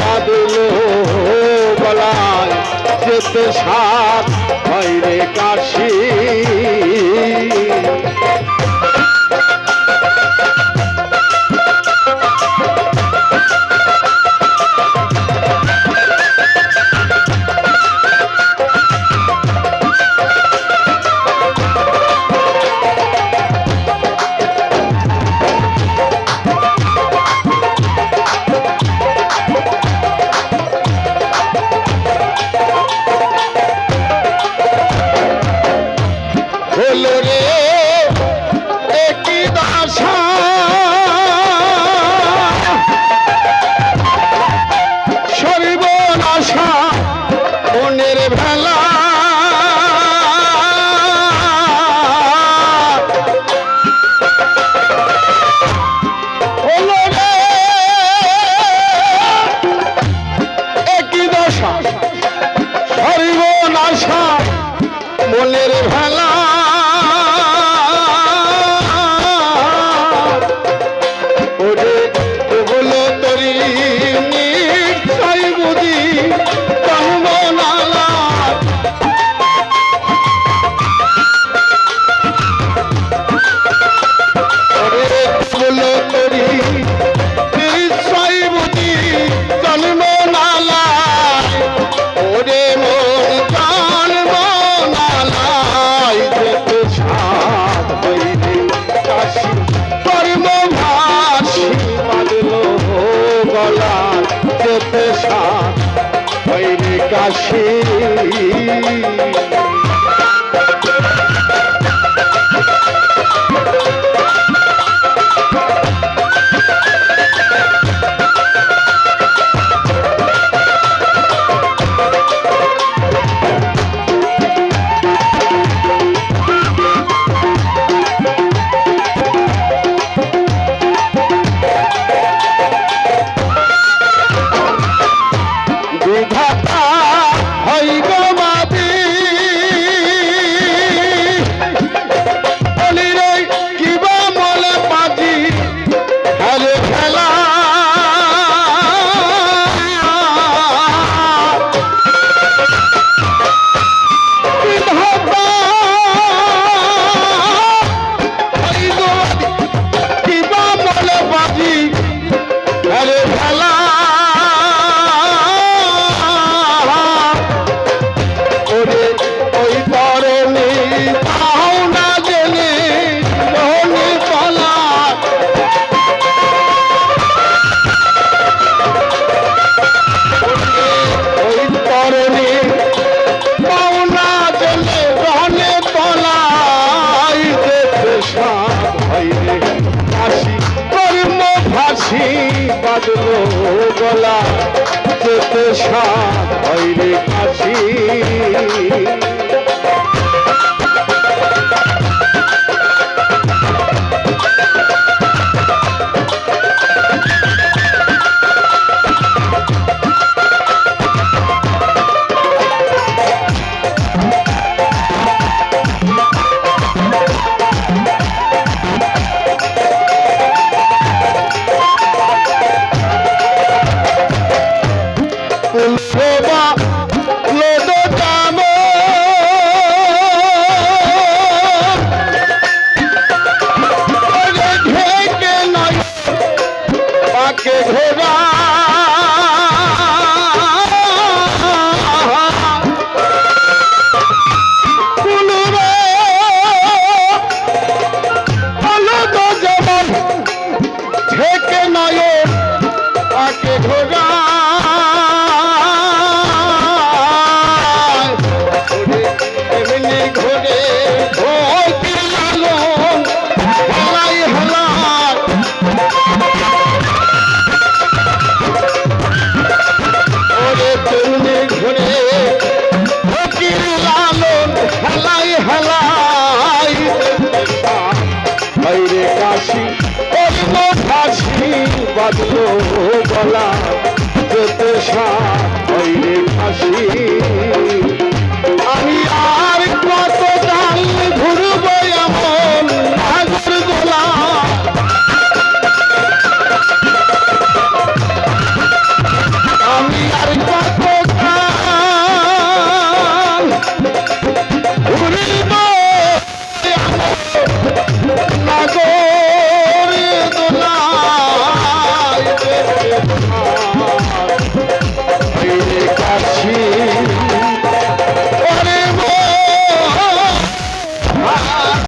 বাদল গলায় যেতে সাত হয় রে কাশি। গলার যেতে সার কাশি जी গলা যেতে সাত হয় রে কাশি। বাধ্য গলা যেতে সাইরে